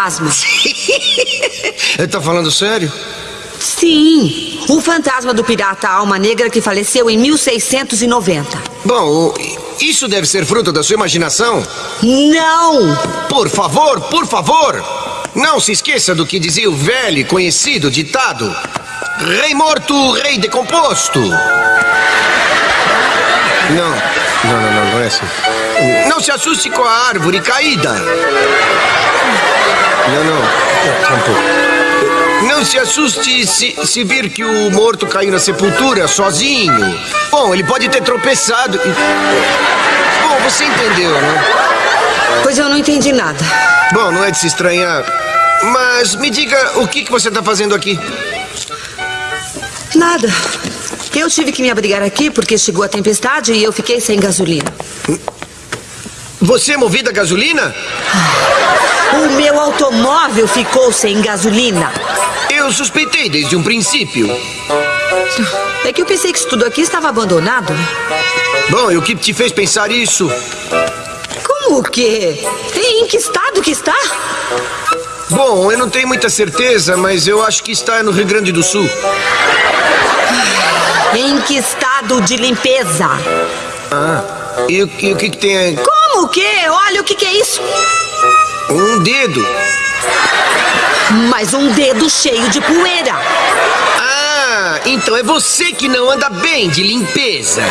Fantasma. tá falando sério? Sim, o fantasma do pirata Alma Negra que faleceu em 1690. Bom, isso deve ser fruto da sua imaginação? Não! Por favor, por favor! Não se esqueça do que dizia o velho conhecido ditado: Rei morto, rei decomposto. Não, não, não, não, não é assim. Não se assuste com a árvore caída. Não, não. Não se assuste se, se vir que o morto caiu na sepultura sozinho. Bom, ele pode ter tropeçado. Bom, você entendeu, né? Pois eu não entendi nada. Bom, não é de se estranhar. Mas me diga o que, que você está fazendo aqui? Nada. Eu tive que me abrigar aqui porque chegou a tempestade e eu fiquei sem gasolina. Você é movida a gasolina? O meu automóvel ficou sem gasolina. Eu suspeitei desde um princípio. É que eu pensei que isso tudo aqui estava abandonado. Bom, e o que te fez pensar isso? Como o quê? Em que estado que está? Bom, eu não tenho muita certeza, mas eu acho que está no Rio Grande do Sul. Em que estado de limpeza? Ah, e, o, e o que, que tem aí? Como o quê? Olha o que, que é isso. Um dedo. Mas um dedo cheio de poeira. Ah, então é você que não anda bem de limpeza.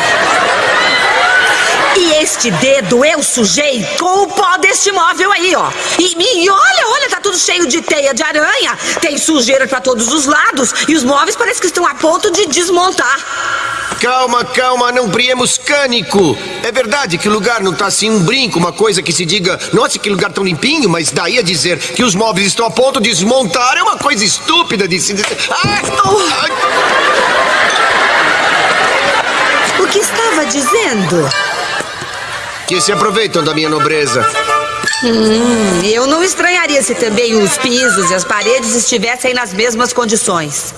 E este dedo eu sujei com o pó deste móvel aí, ó. E, e olha, olha, tá tudo cheio de teia de aranha. Tem sujeira para todos os lados. E os móveis parecem que estão a ponto de desmontar. Calma, calma, não priemos cânico. É verdade que o lugar não tá assim um brinco, uma coisa que se diga, nossa, que lugar tão limpinho, mas daí a dizer que os móveis estão a ponto de desmontar é uma coisa estúpida de se dizer. Ah, oh. O que estava dizendo? Que se aproveitam da minha nobreza. Hum, eu não estranharia se também os pisos e as paredes estivessem nas mesmas condições.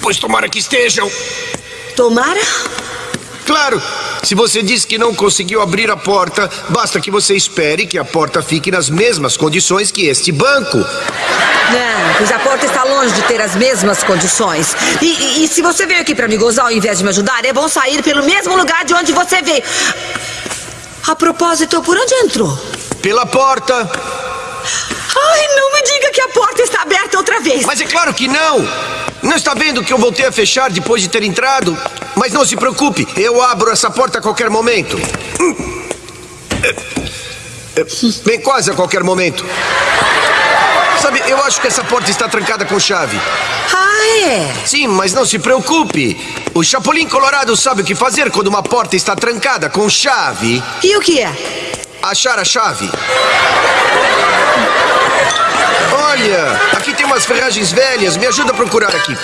Pois tomara que estejam. Tomara? Claro. Se você diz que não conseguiu abrir a porta, basta que você espere que a porta fique nas mesmas condições que este banco. Não, pois a porta está longe de ter as mesmas condições. E, e, e se você veio aqui para me gozar ao invés de me ajudar, é bom sair pelo mesmo lugar de onde você veio. A propósito, por onde entrou? Pela porta. Ai, não me diga que a porta está aberta outra vez. Mas é claro que não. Não está vendo que eu voltei a fechar depois de ter entrado? Mas não se preocupe, eu abro essa porta a qualquer momento. Bem, quase a qualquer momento. Sabe, eu acho que essa porta está trancada com chave. Ah, é? Sim, mas não se preocupe. O Chapolin Colorado sabe o que fazer quando uma porta está trancada com chave. E o que é? Achar a chave. Olha, aqui tem umas ferragens velhas. Me ajuda a procurar aqui.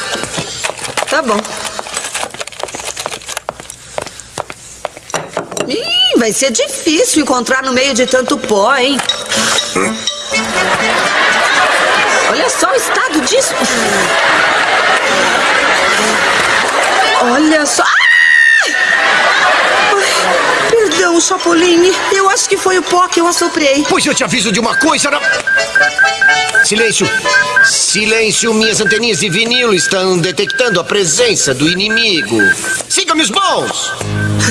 Tá bom. Ih, vai ser difícil encontrar no meio de tanto pó, hein? Olha só o estado disso. Olha só. Ai, perdão, Chapolin. Eu acho que foi o pó que eu assoprei. Pois eu te aviso de uma coisa. Não... Silêncio. Silêncio. Minhas anteninhas de vinil estão detectando a presença do inimigo. Siga-me os bons.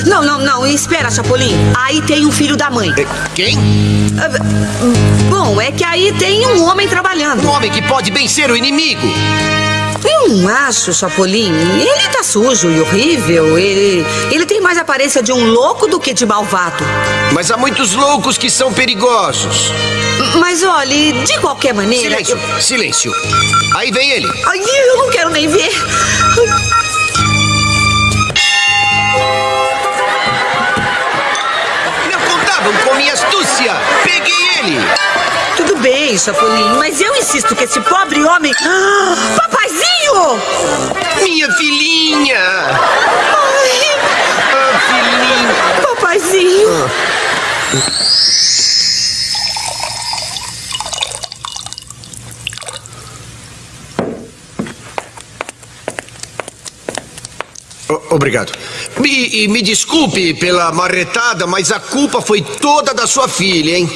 Não, não, não. Espera, Chapolin. Aí tem um filho da mãe. É, quem? Bom, é que aí tem um homem trabalhando. Um homem que pode bem ser o inimigo. Eu não acho, Chapolin. Ele tá sujo e horrível. Ele, ele tem mais aparência de um louco do que de malvado. Mas há muitos loucos que são perigosos. Mas olhe, de qualquer maneira. Silêncio, eu... silêncio. Aí vem ele. Ai, eu não quero nem ver. Não contavam com minha astúcia. Peguei ele. Tudo bem, Chapolin, mas eu insisto que esse pobre homem. Ah, papaizinho! Minha filhinha! Ai! Ah, filhinha! Papaizinho! Obrigado. E, e, me desculpe pela marretada, mas a culpa foi toda da sua filha, hein?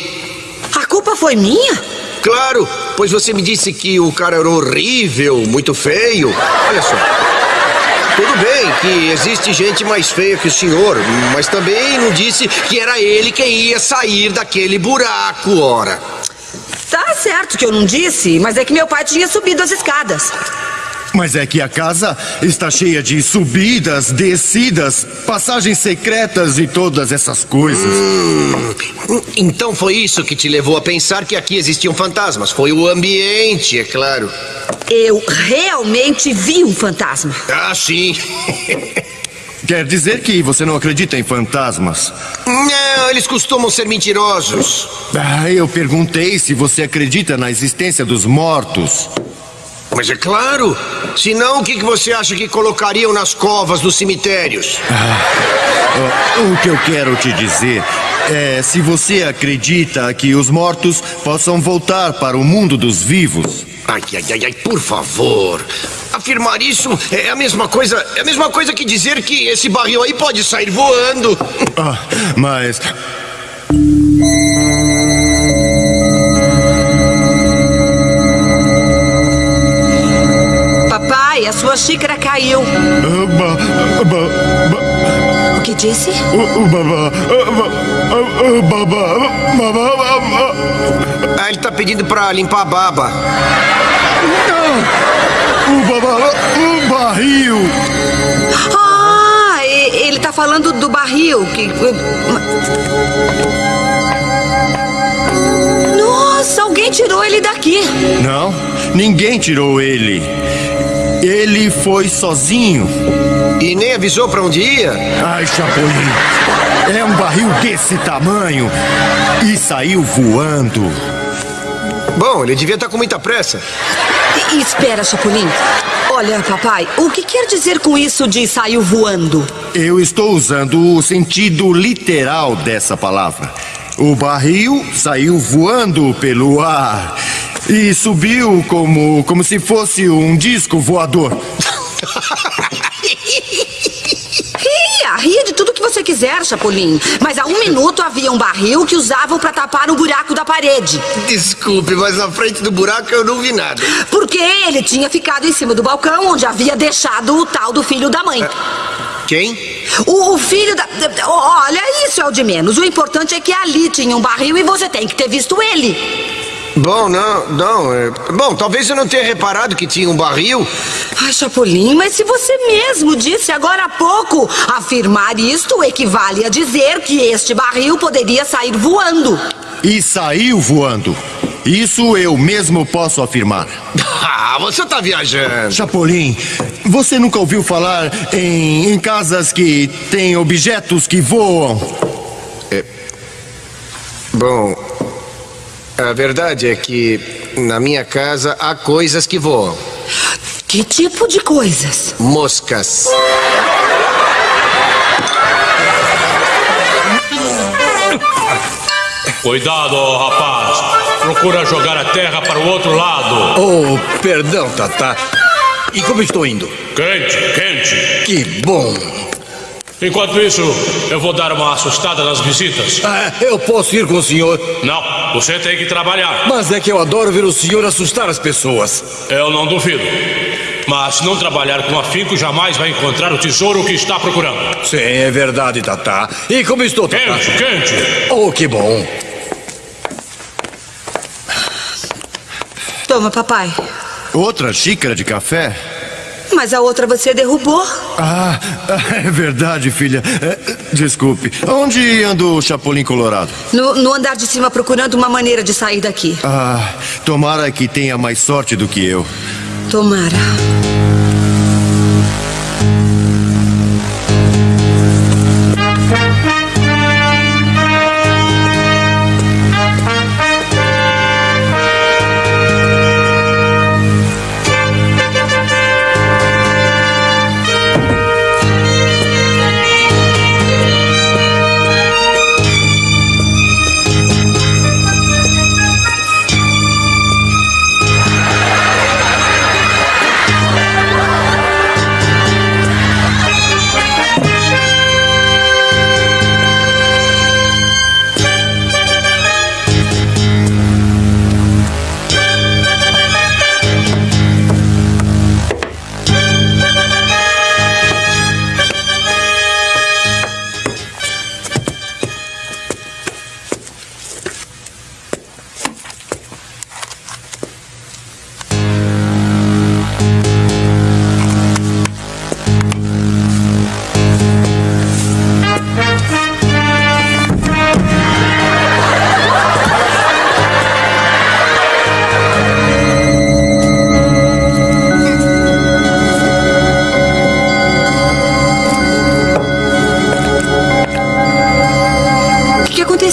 A culpa foi minha? Claro, pois você me disse que o cara era horrível, muito feio. Olha só. Tudo bem que existe gente mais feia que o senhor, mas também não disse que era ele quem ia sair daquele buraco, ora. Tá certo que eu não disse, mas é que meu pai tinha subido as escadas. Mas é que a casa está cheia de subidas, descidas, passagens secretas e todas essas coisas. Então foi isso que te levou a pensar que aqui existiam fantasmas. Foi o ambiente, é claro. Eu realmente vi um fantasma. Ah, sim. Quer dizer que você não acredita em fantasmas? Não, eles costumam ser mentirosos. Ah, eu perguntei se você acredita na existência dos mortos. Mas é claro. Senão, o que que você acha que colocariam nas covas dos cemitérios? Ah, o que eu quero te dizer é se você acredita que os mortos possam voltar para o mundo dos vivos. Ai, ai, ai, ai, por favor. Afirmar isso é a mesma coisa, é a mesma coisa que dizer que esse barril aí pode sair voando. Ah, mas sua xícara caiu. O que disse? ah, ele tá pedindo pra limpar a baba. o baba- o barril. Ah, ele tá falando do barril que. Nossa, alguém tirou ele daqui. Não, ninguém tirou ele. Ele foi sozinho. E nem avisou pra onde ia? Ai, Chapolin, é um barril desse tamanho e saiu voando. Bom, ele devia estar com muita pressa. E- espera, Chapolin. Olha, papai, o que quer dizer com isso de saiu voando? Eu estou usando o sentido literal dessa palavra. O barril saiu voando pelo ar e subiu como, como se fosse um disco voador. Ria, ria de tudo que você quiser, Chapolin. Mas há um minuto havia um barril que usavam para tapar o buraco da parede. Desculpe, mas na frente do buraco eu não vi nada. Porque ele tinha ficado em cima do balcão onde havia deixado o tal do filho da mãe. Quem? O, o filho da, da- Olha, isso é o de menos. O importante é que ali tinha um barril e você tem que ter visto ele. Bom, não, não. é- Bom, talvez eu não tenha reparado que tinha um barril. Ai, Chapolin, mas se você mesmo disse agora há pouco, afirmar isto equivale a dizer que este barril poderia sair voando. E saiu voando. Isso eu mesmo posso afirmar. Ah, você tá viajando. Chapolin, você nunca ouviu falar em, em casas que têm objetos que voam? Bom, a verdade é que na minha casa há coisas que voam. Que tipo de coisas? Moscas. Cuidado, rapaz. Procura jogar a terra para o outro lado. Oh, perdão, Tata. E como estou indo? Quente, quente. Que bom. Enquanto isso, eu vou dar uma assustada nas visitas. Ah, eu posso ir com o senhor, Não, você tem que trabalhar. mas é que eu adoro ver o senhor assustar as pessoas. Eu não duvido. Mas se não trabalhar com afinco, jamais vai encontrar o tesouro que está procurando. Sim, é verdade, Tata. E como estou, Tata? Quente, quente. Oh, que bom. Toma, papai. Outra xícara de café? Mas a outra você derrubou. Ah, é verdade, filha. É, desculpe. Onde anda o Chapolin Colorado? No, no andar de cima procurando uma maneira de sair daqui. Ah, tomara que tenha mais sorte do que eu. Tomara.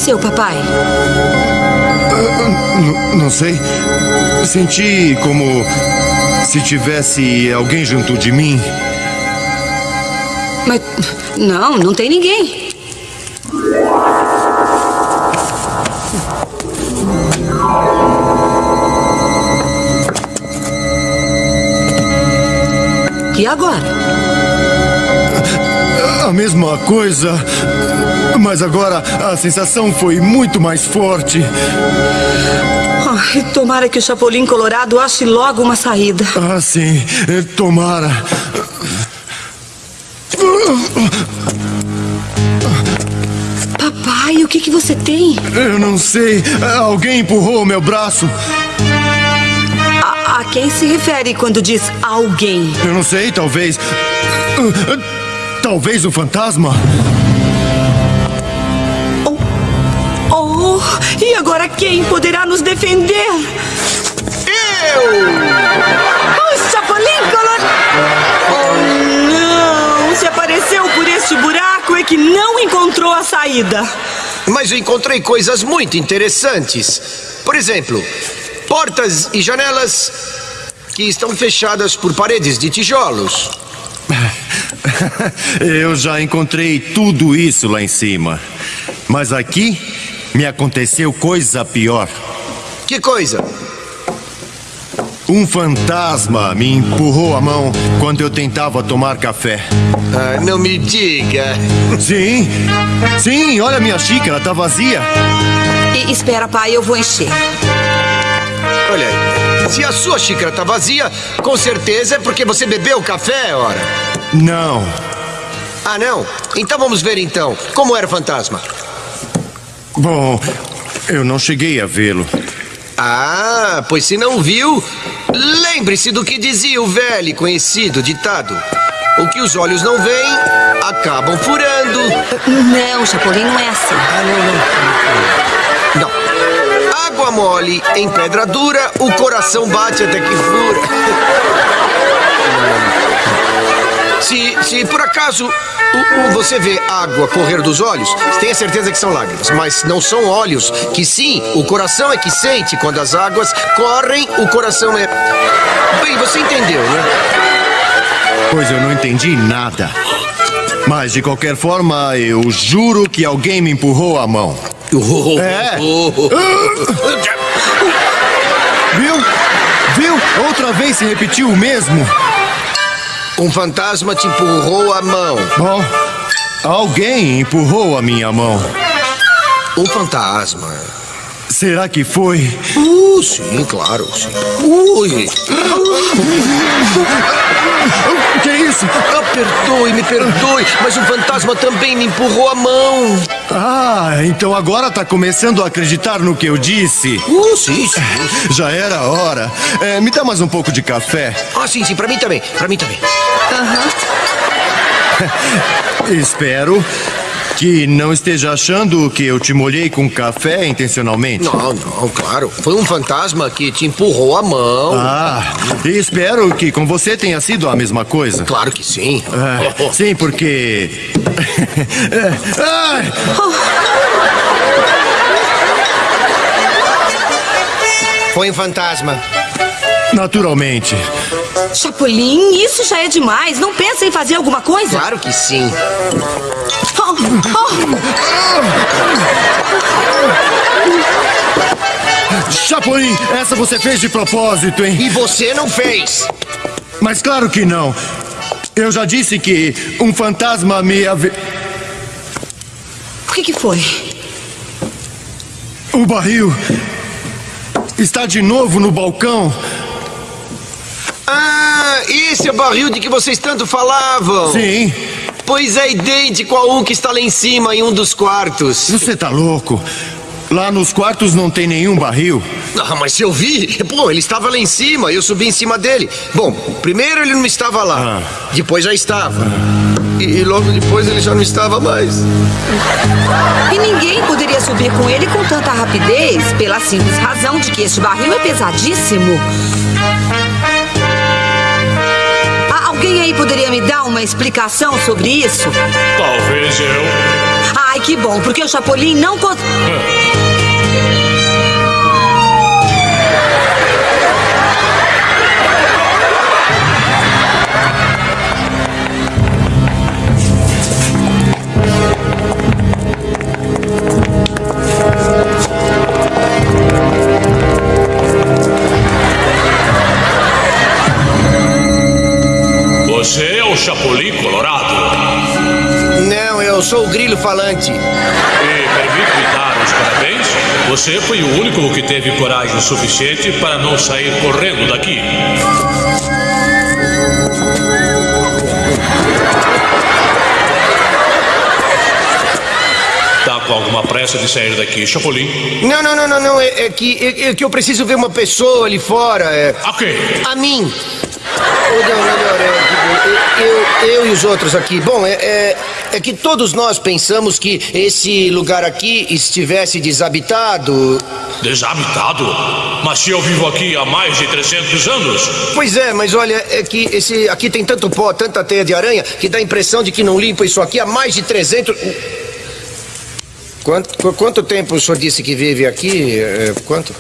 Aconteceu, papai? N- não sei. Senti como se tivesse alguém junto de mim. Mas. Não, não tem ninguém. E agora? A mesma coisa. Mas agora a sensação foi muito mais forte. Ai, tomara que o Chapolin Colorado ache logo uma saída. Ah, sim. Eh, Tomara. Papai, o que, que você tem? Eu não sei. Alguém empurrou o meu braço. A, a quem se refere quando diz alguém? Eu não sei, talvez. Talvez um fantasma? E agora quem poderá nos defender? Eu! O Chapolin Colorado! Oh, não! Se apareceu por este buraco é que não encontrou a saída. Mas eu encontrei coisas muito interessantes. Por exemplo, portas e janelas que estão fechadas por paredes de tijolos. Eu já encontrei tudo isso lá em cima. Mas aqui me aconteceu coisa pior. Que coisa? Um fantasma me empurrou a mão quando eu tentava tomar café. Ah, não me diga. Sim, sim, olha minha xícara, tá vazia. E, espera, pai, eu vou encher. Olha, se a sua xícara tá vazia, com certeza é porque você bebeu café, ora. Não, Ah, não? Então vamos ver então. Como era o fantasma? Bom, eu não cheguei a vê-lo. Ah, pois se não viu, lembre-se do que dizia o velho e conhecido ditado. O que os olhos não veem, acabam furando. Não, Chapolin, não é assim. Não. Água mole em pedra dura, o coração bate até que fura. Se, se por acaso o- o- você vê água correr dos olhos, tenha certeza que são lágrimas. Mas não são olhos, que sim, o coração é que sente quando as águas correm, o coração é. Bem, você entendeu, né? Pois eu não entendi nada. Mas de qualquer forma, eu juro que alguém me empurrou a mão. É. Viu? Viu? Outra vez se repetiu o mesmo. Um fantasma te empurrou a mão. Bom, alguém empurrou a minha mão. Um fantasma. Será que foi? Uh, sim, claro, sim. Ui. O que é isso? Ah, perdoe, me perdoe, mas o fantasma também me empurrou a mão. Ah, então agora tá começando a acreditar no que eu disse. Uh, sim, sim. Já era hora. É, me dá mais um pouco de café. Ah, sim, sim, pra mim também, pra mim também. Espero que não esteja achando que eu te molhei com café intencionalmente. Não, não, claro. Foi um fantasma que te empurrou a mão. Ah, e espero que com você tenha sido a mesma coisa. Claro que sim. É, sim, porque. Ai, Foi um fantasma. Naturalmente. Chapolin, isso já é demais. Não pensa em fazer alguma coisa? Claro que sim. Oh, oh. Chapolin, essa você fez de propósito, hein? E você não fez. Mas claro que não. Eu já disse que um fantasma me ave... O que, que foi? O barril está de novo no balcão. Ah, esse é o barril de que vocês tanto falavam. Sim. Pois é idêntico a um que está lá em cima, em um dos quartos. Você tá louco? Lá nos quartos não tem nenhum barril. Ah, mas se eu vi, pô, ele estava lá em cima, eu subi em cima dele. Bom, primeiro ele não estava lá, depois já estava. E, e logo depois ele já não estava mais. E ninguém poderia subir com ele com tanta rapidez, pela simples razão de que este barril é pesadíssimo. Alguém poderia me dar uma explicação sobre isso? Talvez eu. Ai, que bom, porque o Chapolin não... con- Você é o Chapolin Colorado. Não, eu sou o grilo falante. E permite-me dar os parabéns. Você foi o único que teve coragem suficiente para não sair correndo daqui. Tá com alguma pressa de sair daqui, Chapolin? Não, não, não, não, não. É, é que, é, é que eu preciso ver uma pessoa ali fora. É, Ok. a mim. Ou não, melhor, é, eu, eu e os outros aqui. Bom, é, é, é que todos nós pensamos que esse lugar aqui estivesse desabitado. Desabitado? Mas se eu vivo aqui há mais de 300 anos? Pois é, mas olha, é que esse aqui tem tanto pó, tanta teia de aranha, que dá a impressão de que não limpa isso aqui há mais de 300. Quanto, qu- quanto tempo o senhor disse que vive aqui? É, quanto?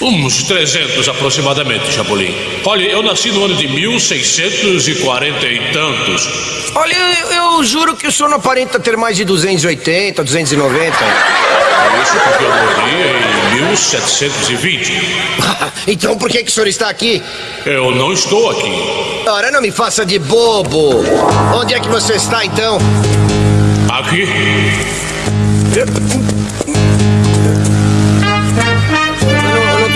Uns 300 aproximadamente, Chapolin. Olha, eu nasci no ano de 1640 e tantos. Olha, eu, eu juro que o senhor não aparenta ter mais de 280, 290. Isso porque eu morri em 1720. então por que, que o senhor está aqui? Eu não estou aqui. Ora, não me faça de bobo. Onde é que você está então? Aqui?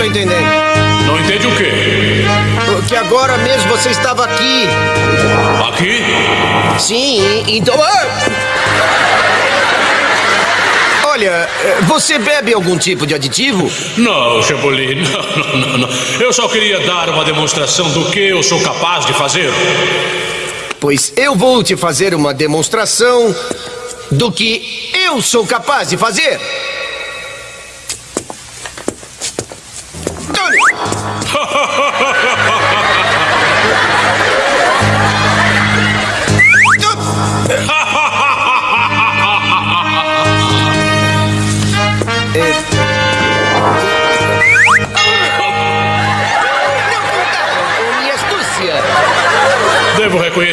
Tô entendendo. Não entende o quê? Que agora mesmo você estava aqui. Aqui? Sim, então. Ah! Olha, eh, você bebe algum tipo de aditivo? Não, Chapolin, não, não, não, não. Eu só queria dar uma demonstração do que eu sou capaz de fazer. Pois eu vou te fazer uma demonstração do que eu sou capaz de fazer.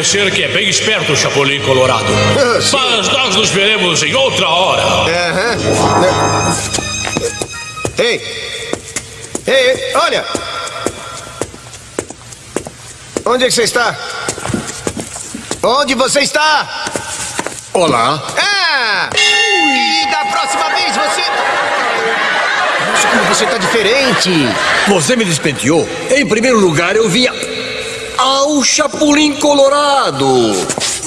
Reconhecer que é bem esperto o Chapolin Colorado. Ah. Mas nós nos veremos em outra hora. Aham. Ei! Ei, ei, olha! Onde é que você está? Onde você está? Olá. Ah! E da próxima vez você. Nossa, como você está diferente! Você me despenteou. Em primeiro lugar, eu via ao Chapolin Colorado.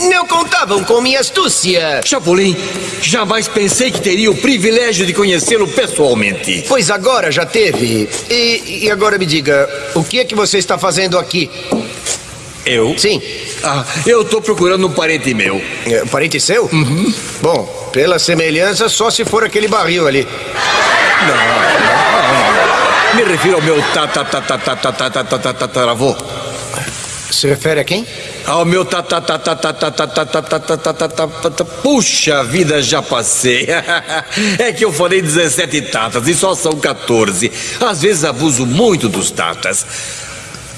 Não contavam com minha astúcia! Chapolin, jamais pensei que teria o privilégio de conhecê-lo pessoalmente. Pois agora já teve. E, e agora me diga, o que é que você está fazendo aqui? Eu? Sim. Ah, eu tô procurando um parente meu. É, parente seu? Uhum. Bom, pela semelhança, só se for aquele barril ali. Me refiro ao meu tataravô. Se refere a quem? Ao meu tatatatatatatatatatatatatatatatata. Puxa vida, já passei. É que eu falei 17 tatas e só são 14. Às vezes abuso muito dos tatas.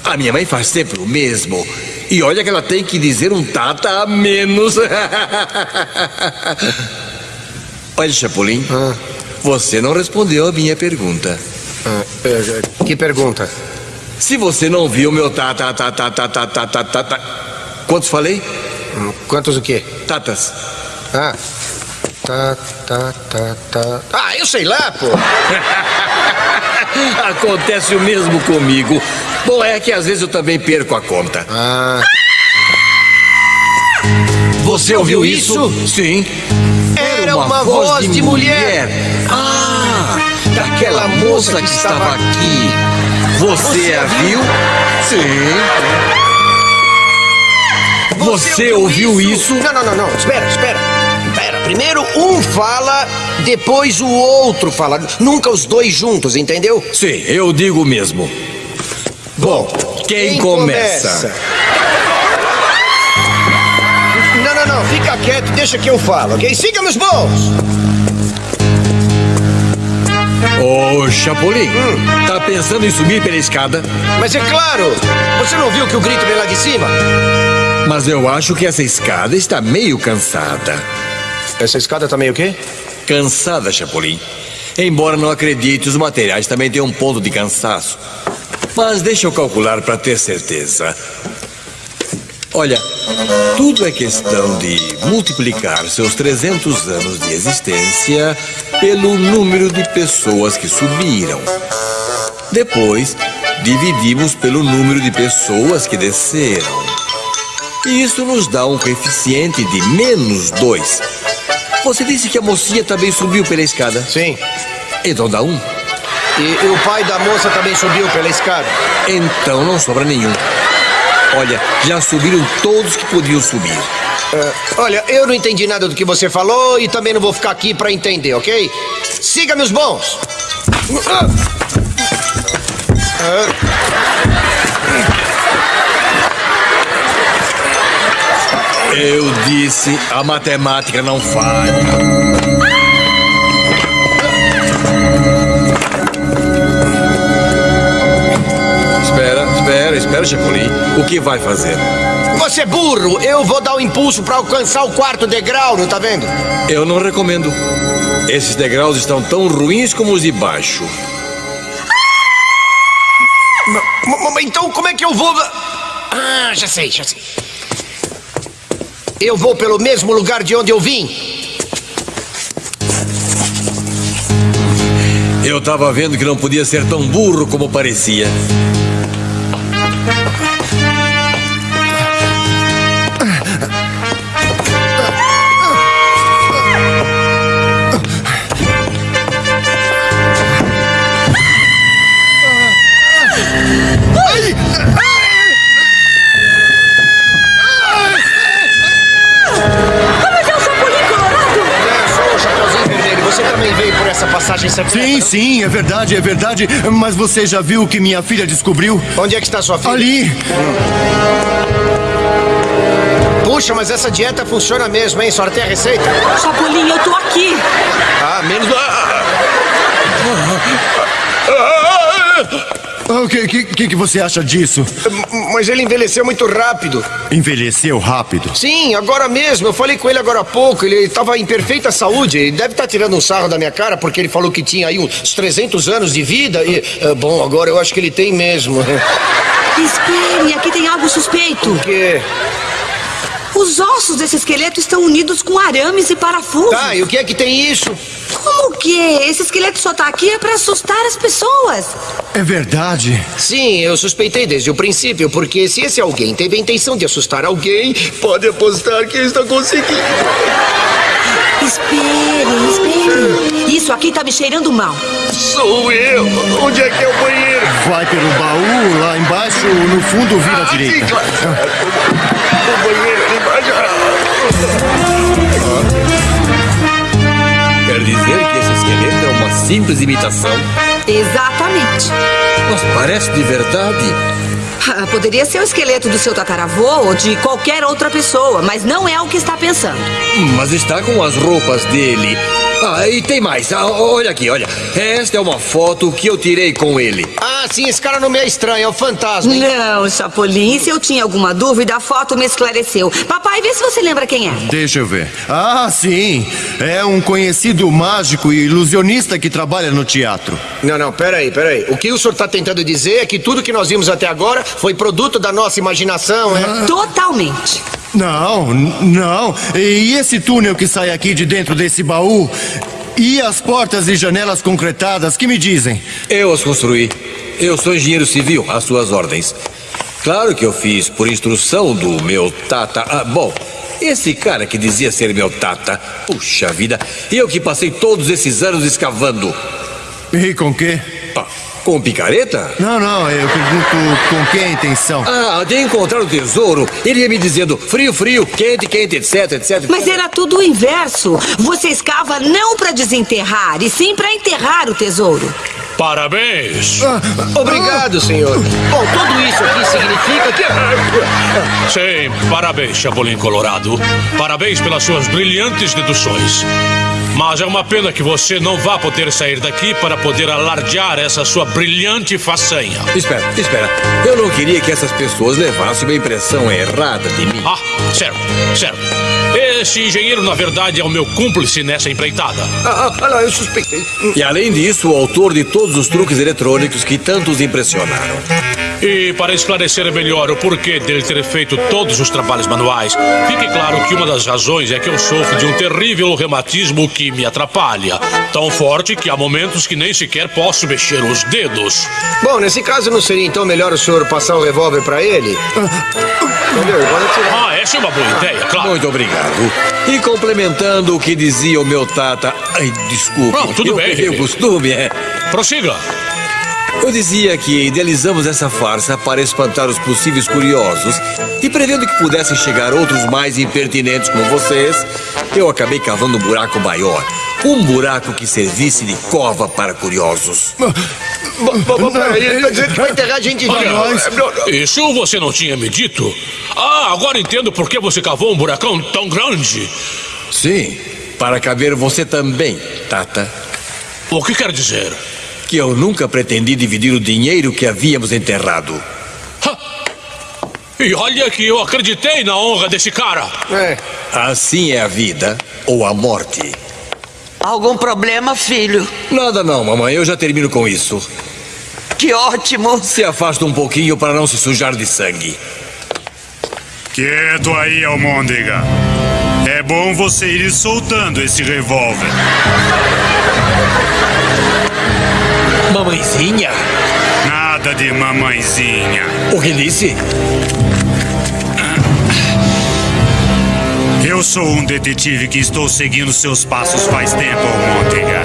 A minha mãe faz sempre o mesmo. E olha que ela tem que dizer um tata a menos. Olha, Chapolin, você não respondeu a minha pergunta. Ah, é, que pergunta? Se você não viu meu tata, tata, tata, tata, tata. Quantos falei? Hum, Quantos o quê? Tatas. Ah. Tá, tá, tá, tá. Ah, eu sei lá, pô! Acontece o mesmo comigo. Bom, é que às vezes eu também perco a conta. Ah. Você ouviu isso? Sim. Era uma voz de mulher. Daquela moça que estava aqui. Você a viu? Sim. Você ouviu isso? Não, não, não, não. Espera, espera. Espera. Primeiro um fala, depois o outro fala. Nunca os dois juntos, entendeu? Sim, eu digo mesmo. Bom, quem, começa? Não, não, não. Fica quieto, deixa que eu falo, ok? Siga meus bons. Ô, Chapolin, tá pensando em subir pela escada? Mas é claro, você não viu que o grito vem lá de cima? Mas eu acho que essa escada está meio cansada. Essa escada tá meio o quê? Cansada, Chapolin. Embora não acredite, os materiais também têm um ponto de cansaço. Mas deixa eu calcular para ter certeza. Olha, tudo é questão de multiplicar seus 300 anos de existência pelo número de pessoas que subiram. Depois, dividimos pelo número de pessoas que desceram. E isso nos dá um coeficiente de menos 2. Você disse que a mocinha também subiu pela escada. Sim. Então dá um. E, e o pai da moça também subiu pela escada. Então não sobra nenhum. Olha, já subiram todos que podiam subir. Ah, olha, eu não entendi nada do que você falou e também não vou ficar aqui pra entender, ok? Siga meus bons. Eu disse, a matemática não falha. Chapolin. O que vai fazer? Você é burro! Eu vou dar o impulso pra alcançar o quarto degrau, não tá vendo? Eu não recomendo. Esses degraus estão tão ruins como os de baixo. M- Então como é que eu vou. Ah, já sei, já sei. Eu vou pelo mesmo lugar de onde eu vim. Eu tava vendo que não podia ser tão burro como parecia. Sim, não? sim, é verdade, é verdade. Mas você já viu o que minha filha descobriu? Onde é que está sua filha? Ali! Puxa, mas essa dieta funciona mesmo, hein? Só tem a receita? Chapolin, eu tô aqui! Ah, menos. Ah! Ah, O que, que, que que você acha disso? Mas ele envelheceu muito rápido. Envelheceu rápido. Sim, agora mesmo. Eu falei com ele agora há pouco. Ele estava em perfeita saúde. Ele deve estar tirando um sarro da minha cara porque ele falou que tinha aí uns 300 anos de vida. E, ah, bom, agora eu acho que ele tem mesmo. Espere, aqui tem algo suspeito. Porque. Os ossos desse esqueleto estão unidos com arames e parafusos. Tá, e o que é que tem isso? Como que? Esse esqueleto só tá aqui é pra assustar as pessoas. É verdade. Sim, eu suspeitei desde o princípio, porque se esse alguém teve a intenção de assustar alguém, pode apostar que está conseguindo. Espere, espere. Isso aqui tá me cheirando mal. Sou eu! Onde é que é o banheiro? Vai pelo baú, lá embaixo, no fundo, vira à Sim, direita. claro. O banheiro dizer que esse esqueleto é uma simples imitação? Exatamente. Mas parece de verdade. Ah, Poderia ser o esqueleto do seu tataravô ou de qualquer outra pessoa, mas não é o que está pensando. Mas está com as roupas dele. Ah, e tem mais. Ah, olha aqui, olha. Esta é uma foto que eu tirei com ele. Ah, sim, esse cara não me é estranho, é o fantasma. hein? Não, Chapolin, se eu tinha alguma dúvida, a foto me esclareceu. Papai, vê se você lembra quem é. Deixa eu ver. Ah, sim. É um conhecido mágico e ilusionista que trabalha no teatro. Não, não, peraí, peraí. O que o senhor está tentando dizer é que tudo que nós vimos até agora foi produto da nossa imaginação, é? Totalmente. Não, não. E esse túnel que sai aqui de dentro desse baú? E as portas e janelas concretadas, que me dizem? Eu as construí. Eu sou engenheiro civil, às suas ordens. Claro que eu fiz por instrução do meu tata. Ah, bom, esse cara que dizia ser meu tata. Puxa vida, eu que passei todos esses anos escavando. E com quê? Ah, com picareta? Não, não, eu pergunto com que intenção. Ah, de encontrar o tesouro, ele ia me dizendo frio, frio, quente, quente, etc, etc. Mas era tudo o inverso. Você escava não para desenterrar, e sim para enterrar o tesouro. Parabéns! Obrigado, senhor. Bom, tudo isso aqui significa que. Sim, parabéns, Chapolin Colorado. Parabéns pelas suas brilhantes deduções. Mas é uma pena que você não vá poder sair daqui para poder alardear essa sua brilhante façanha. Espera, espera. Eu não queria que essas pessoas levassem uma impressão errada de mim. Ah, certo, certo. Esse engenheiro, na verdade, é o meu cúmplice nessa empreitada. Ah, ah, lá, eu suspeitei. E além disso, o autor de todos os truques eletrônicos que tanto os impressionaram. E para esclarecer melhor o porquê dele ter feito todos os trabalhos manuais, fique claro que uma das razões é que eu sofro de um terrível reumatismo que me atrapalha. Tão forte que há momentos que nem sequer posso mexer os dedos. Bom, nesse caso não seria então melhor o senhor passar o revólver pra ele? Entendeu? Ah, essa é uma boa ideia, claro. Muito obrigado. E complementando o que dizia o meu tata. Ai, desculpe. Não, tudo eu bem. o costume, é. Prossiga. Eu dizia que idealizamos essa farsa para espantar os possíveis curiosos e prevendo que pudessem chegar outros mais impertinentes como vocês, eu acabei cavando um buraco maior. Um buraco que servisse de cova para curiosos. Peraí, ele tá vai enterrar a gente. Não, não. Isso você não tinha me dito? Ah, agora entendo por que você cavou um buracão tão grande. Sim, para caber você também, Tata. O que quer dizer? Que eu nunca pretendi dividir o dinheiro que havíamos enterrado. E olha que eu acreditei na honra desse cara. É. Assim é a vida ou a morte. Algum problema, filho? Nada não, mamãe, eu já termino com isso. Que ótimo! Se afasta um pouquinho para não se sujar de sangue. Quieto aí, Almôndega. É bom você ir soltando esse revólver. Mamãezinha? Nada de mamãezinha. O que disse? Eu sou um detetive que estou seguindo seus passos faz tempo, Almôndega.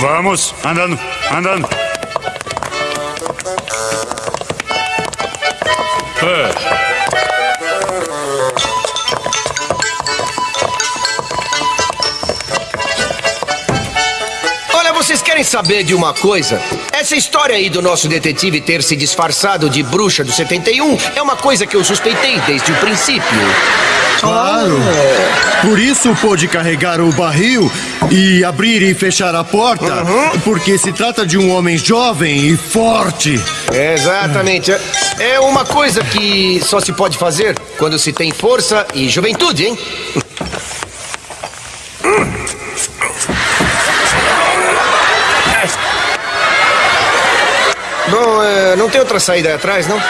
Vamos, andando, andando. Saber de uma coisa? Essa história aí do nosso detetive ter se disfarçado de bruxa do 71 é uma coisa que eu suspeitei desde o princípio. Claro. Por isso pôde carregar o barril e abrir e fechar a porta. Porque se trata de um homem jovem e forte. Exatamente. É- É uma coisa que só se pode fazer quando se tem força e juventude, hein? Bom, é, não tem outra saída aí atrás, não?